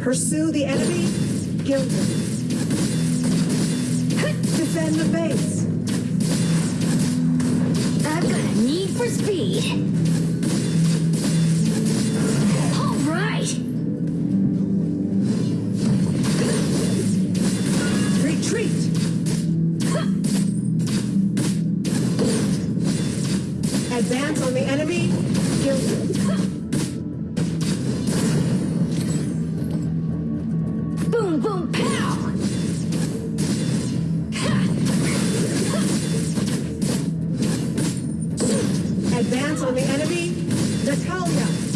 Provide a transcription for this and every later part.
Pursue the enemy. Kill them. Defend the base. I've got a need for speed. All right. Retreat. Advance on the enemy. Kill them. Advance on the enemy. Natalia.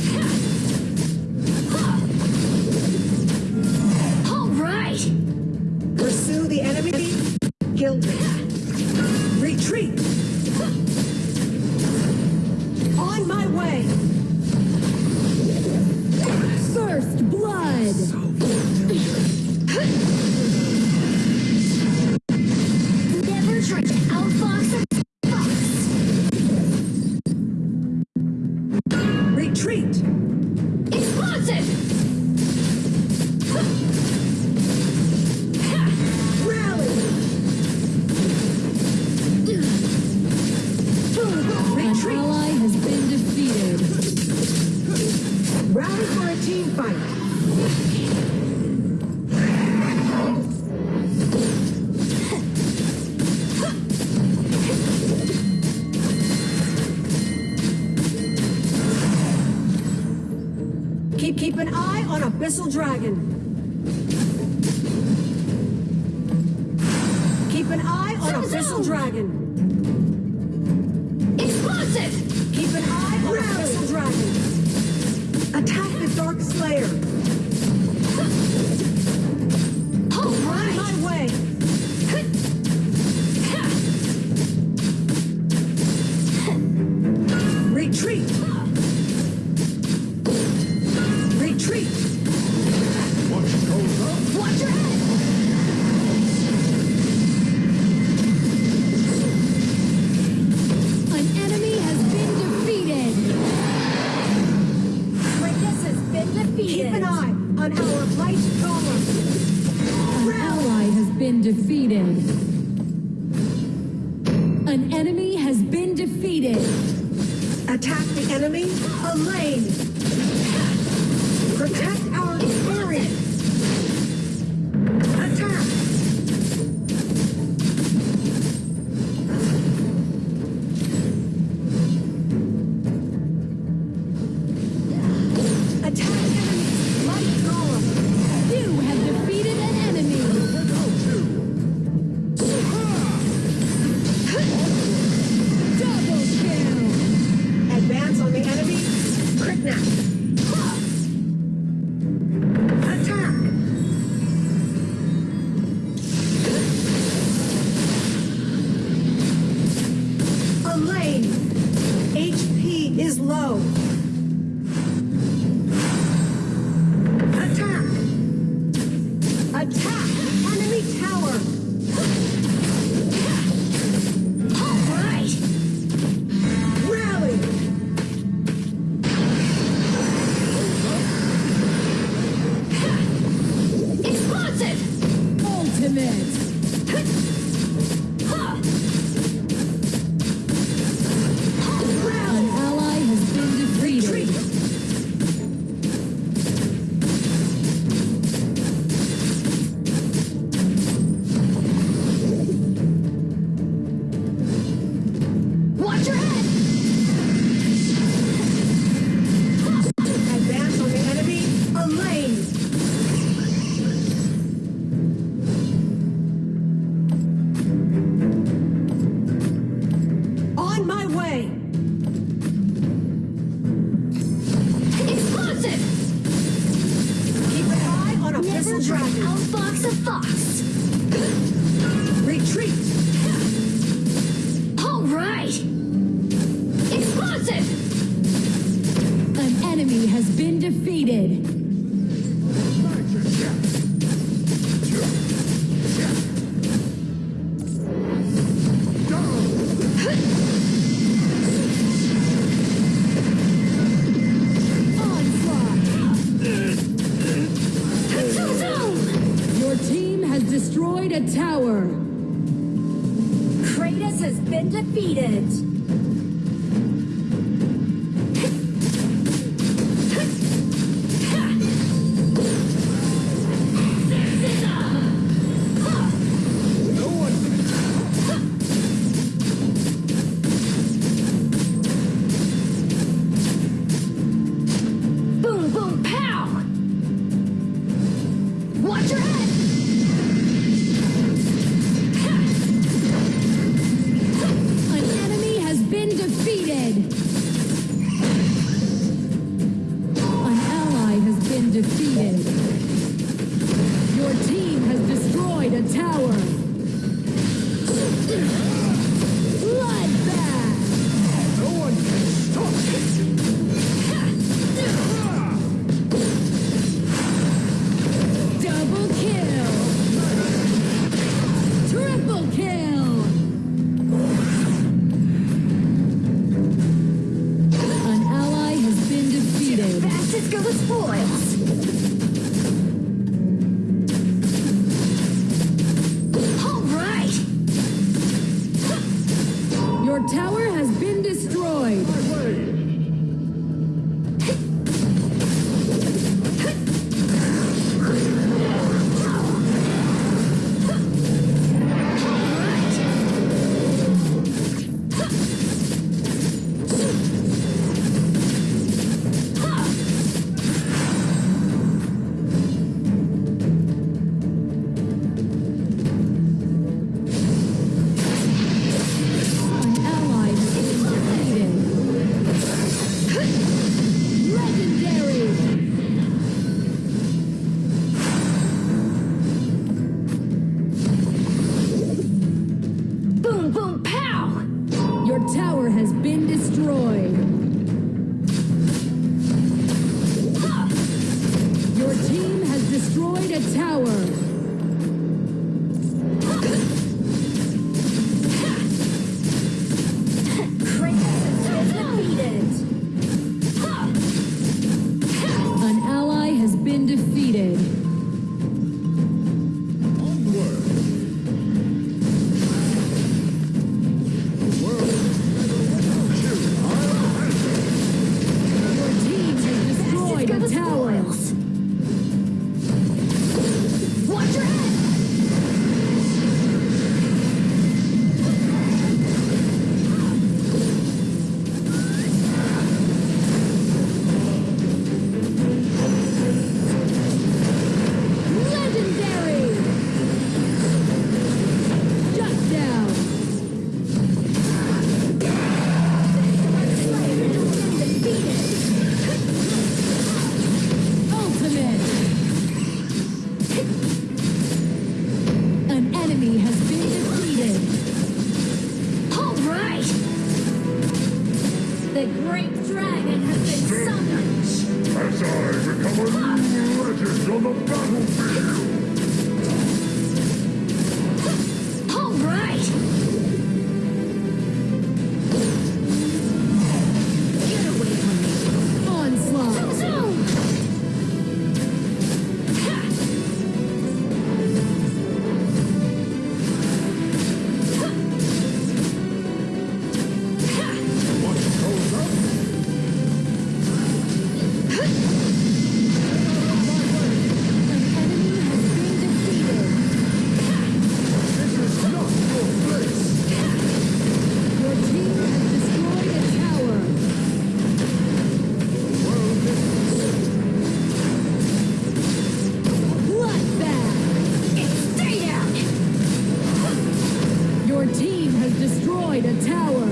Keep keep an eye on Abyssal Dragon. Keep an eye on Abyssal zoom. Dragon. Explosive. Keep an eye on Abyssal Dragon. Attack the Dark Slayer. Attack the enemy. Elaine. Is low. Dragon. outfox a fox. Retreat. All right. Explosive. An enemy has been defeated. destroyed a tower. Kratos has been defeated. Your tower has carro, filho. destroyed a tower.